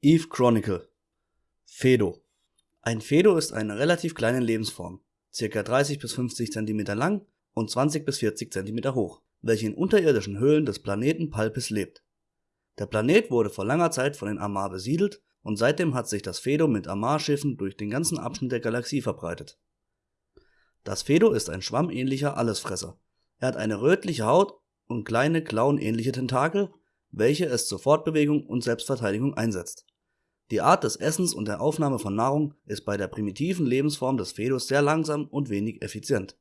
Eve Chronicle Fedo Ein Fedo ist eine relativ kleine Lebensform, ca. 30 bis 50 cm lang und 20 bis 40 cm hoch, welche in unterirdischen Höhlen des Planeten Palpis lebt. Der Planet wurde vor langer Zeit von den Amarr besiedelt und seitdem hat sich das Fedo mit Amarr-Schiffen durch den ganzen Abschnitt der Galaxie verbreitet. Das Fedo ist ein schwammähnlicher Allesfresser. Er hat eine rötliche Haut und kleine klauenähnliche Tentakel, welche es zur Fortbewegung und Selbstverteidigung einsetzt. Die Art des Essens und der Aufnahme von Nahrung ist bei der primitiven Lebensform des Fedos sehr langsam und wenig effizient.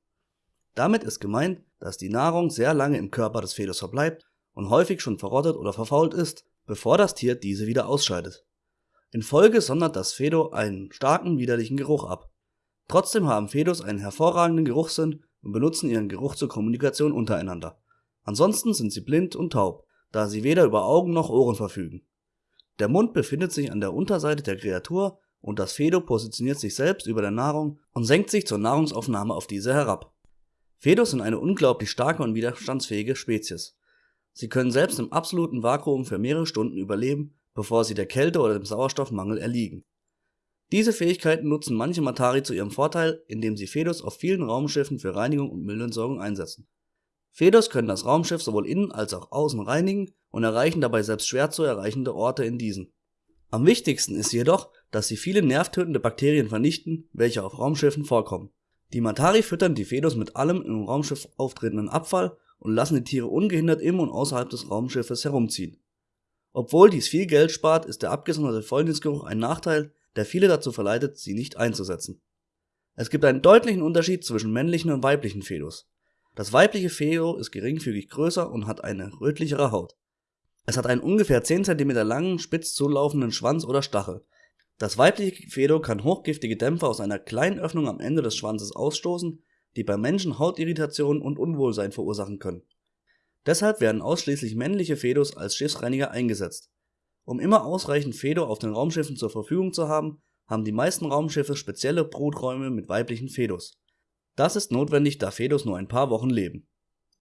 Damit ist gemeint, dass die Nahrung sehr lange im Körper des Fedos verbleibt und häufig schon verrottet oder verfault ist, bevor das Tier diese wieder ausscheidet. In Folge sondert das Fedo einen starken widerlichen Geruch ab. Trotzdem haben Fedos einen hervorragenden Geruchssinn und benutzen ihren Geruch zur Kommunikation untereinander. Ansonsten sind sie blind und taub, da sie weder über Augen noch Ohren verfügen. Der Mund befindet sich an der Unterseite der Kreatur und das Fedo positioniert sich selbst über der Nahrung und senkt sich zur Nahrungsaufnahme auf diese herab. Fedos sind eine unglaublich starke und widerstandsfähige Spezies. Sie können selbst im absoluten Vakuum für mehrere Stunden überleben, bevor sie der Kälte oder dem Sauerstoffmangel erliegen. Diese Fähigkeiten nutzen manche Matari zu ihrem Vorteil, indem sie Fedos auf vielen Raumschiffen für Reinigung und Müllentsorgung einsetzen. Fedos können das Raumschiff sowohl innen als auch außen reinigen und erreichen dabei selbst schwer zu erreichende Orte in diesen. Am wichtigsten ist jedoch, dass sie viele nervtötende Bakterien vernichten, welche auf Raumschiffen vorkommen. Die Matari füttern die Fedos mit allem im Raumschiff auftretenden Abfall und lassen die Tiere ungehindert im und außerhalb des Raumschiffes herumziehen. Obwohl dies viel Geld spart, ist der abgesonderte Fäulnisgeruch ein Nachteil, der viele dazu verleitet, sie nicht einzusetzen. Es gibt einen deutlichen Unterschied zwischen männlichen und weiblichen Fedos. Das weibliche Fedo ist geringfügig größer und hat eine rötlichere Haut. Es hat einen ungefähr 10 cm langen, spitz zulaufenden Schwanz oder Stachel. Das weibliche Fedo kann hochgiftige Dämpfe aus einer kleinen Öffnung am Ende des Schwanzes ausstoßen, die bei Menschen Hautirritationen und Unwohlsein verursachen können. Deshalb werden ausschließlich männliche Fedos als Schiffsreiniger eingesetzt. Um immer ausreichend Fedo auf den Raumschiffen zur Verfügung zu haben, haben die meisten Raumschiffe spezielle Bruträume mit weiblichen Fedos. Das ist notwendig, da Fedos nur ein paar Wochen leben